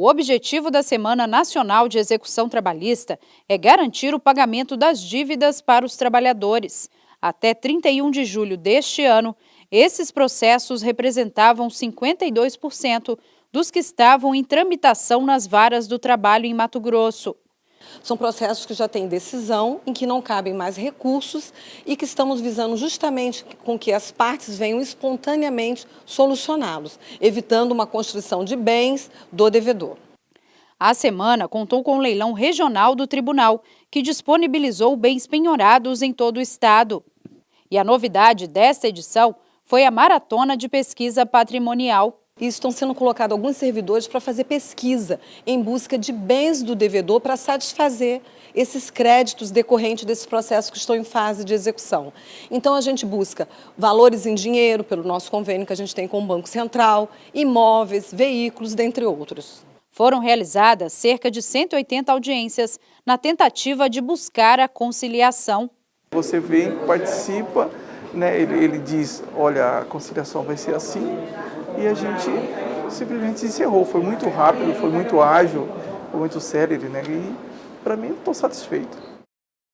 O objetivo da Semana Nacional de Execução Trabalhista é garantir o pagamento das dívidas para os trabalhadores. Até 31 de julho deste ano, esses processos representavam 52% dos que estavam em tramitação nas varas do trabalho em Mato Grosso. São processos que já têm decisão, em que não cabem mais recursos e que estamos visando justamente com que as partes venham espontaneamente solucioná-los, evitando uma construção de bens do devedor. A semana contou com o leilão regional do tribunal, que disponibilizou bens penhorados em todo o estado. E a novidade desta edição foi a Maratona de Pesquisa Patrimonial, e estão sendo colocados alguns servidores para fazer pesquisa em busca de bens do devedor para satisfazer esses créditos decorrentes desse processo que estão em fase de execução. Então a gente busca valores em dinheiro pelo nosso convênio que a gente tem com o Banco Central, imóveis, veículos, dentre outros. Foram realizadas cerca de 180 audiências na tentativa de buscar a conciliação. Você vem, participa, né, ele, ele diz, olha, a conciliação vai ser assim, e a gente simplesmente encerrou. Foi muito rápido, foi muito ágil, foi muito célere, né? E para mim estou satisfeito.